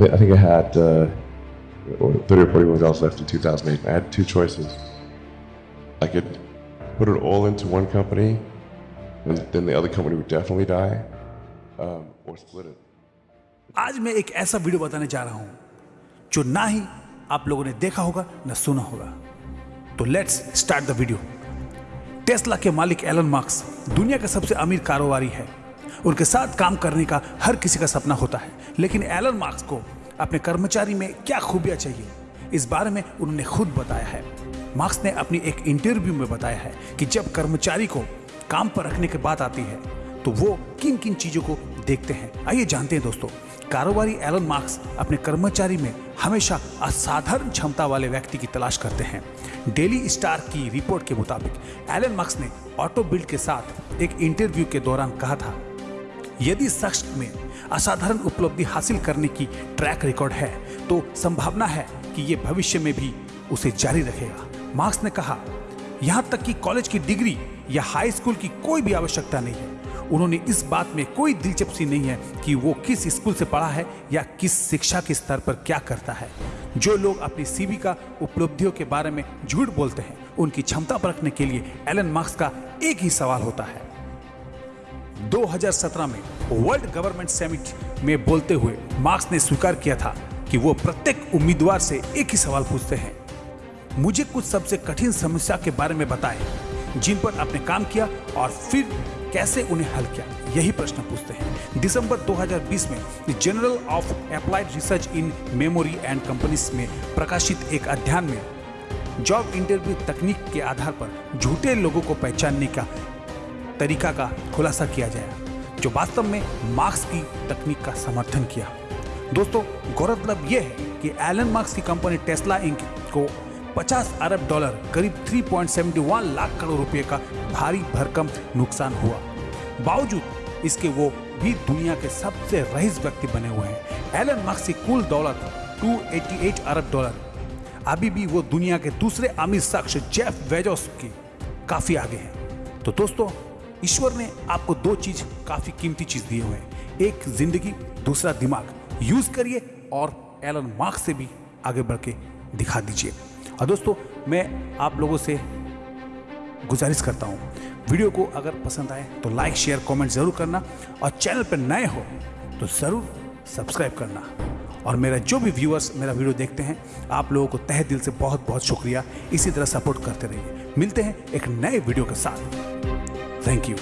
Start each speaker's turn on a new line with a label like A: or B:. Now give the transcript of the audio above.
A: I think I had uh, 30 or 40 million dollars left in 2008. I had two choices. I could put it all into one company, and then the other company would definitely die, um, or split it.
B: आज मैं एक ऐसा video बताने जा रहा हूं जो ना ही आप लोगों ने देखा होगा न सुना होगा तो let's start the video Tesla के मालिक एलन मार्क्स दुनिया का सबसे अमीर कारोबारी है उनके साथ काम करने का हर किसी का सपना होता है लेकिन एलन मार्क्स को अपने कर्मचारी में क्या खूबियाँ चाहिए? इस बारे में उन्होंने खुद बताया है। मार्क्स ने अपनी एक इंटरव्यू में बताया है कि जब कर्मचारी को काम पर रखने की बात आती है तो वो किन किन चीज़ों को देखते हैं। आइए जानते हैं दोस्तों, कारोबारी एलन मार्क्स अपने कर्मचारी में हमेशा असाधारण क्षमता वाले व्यक्ति की तलाश करते हैं। डेली स्टार की रिपोर्ट के मुताबिक, एलन मार्क्स ने ऑटो बिल्ड के साथ एक इंटरव्यू के दौरान कहा था, यदि शख्स में असाधारण उपलब्धि हासिल करने की ट्रैक रिकॉर्ड है। तो संभावना है कि ये भविष्य में भी उसे जारी रखेगा। मार्क्स ने कहा, यहाँ तक कि कॉलेज की डिग्री या हाई स्कूल की कोई भी आवश्यकता नहीं है। उन्होंने इस बात में कोई दिलचस्पी नहीं है कि वो किस स्कूल से पढ़ा है या किस शिक्षा के स्तर पर क्या करता है। जो लोग अपनी सीवी का उपलब्धियों के बारे में झूठ बोलते हैं, उनकी क्षमता परखने के लिए एलन मार्क्स का एक ही सवाल होता है। 2017 में वर्ल्ड गवर्नमेंट समिट में बोलते हुए मार्क्स ने स्वीकार किया था कि वो प्रत्येक उम्मीदवार से एक ही सवाल पूछते हैं। मुझे कुछ सबसे कठिन समस्या के बारे में बताएँ, जिन पर आपने काम किया और फिर कैसे उन्हें हल किया, यही प्रश्न पूछते हैं। दिसंबर 2020 में journal of applied research in memory and companies में प्रकाशित एक अध्ययन में जॉब इंटरव्यू तकनीक के आधार पर झूठे लोगों को पहचानने का तरीका का खुलासा किया जाए, जो वास्तव में मार्क्स की तकनीक का समर्थन किया। दोस्तों, गौरतलब यह है कि एलन मार्क्स की कंपनी टेस्ला इंक को 50 अरब डॉलर, करीब 3.71 लाख करोड़ रुपए का भारी भरकम नुकसान हुआ। बावजूद इसके वो भी दुनिया के सबसे रईस व्यक्ति बने हुए हैं। एलन मार्क्स की कुल दौलत 288 अरब डॉलर। अभी भी वो दुनिया के दूसरे अमीर शख्स जेफ वेजोस की काफ़ी आगे हैं। तो दोस्तों ईश्वर ने आपको दो चीज़, काफ़ी कीमती चीज़ दिए हुए हैं। एक, ज़िंदगी, दूसरा, दिमाग। यूज़ करिए और एलन मार्क्स से भी आगे बढ़ के दिखा दीजिए। और दोस्तों, मैं आप लोगों से गुजारिश करता हूँ, वीडियो को अगर पसंद आए तो लाइक शेयर कमेंट ज़रूर करना और चैनल पर नए हो तो ज़रूर सब्सक्राइब करना। और मेरा जो भी व्यूअर्स मेरा वीडियो देखते हैं, आप लोगों को तह दिल से बहुत बहुत शुक्रिया। इसी तरह सपोर्ट करते रहिए। मिलते हैं एक नए वीडियो के साथ। Thank you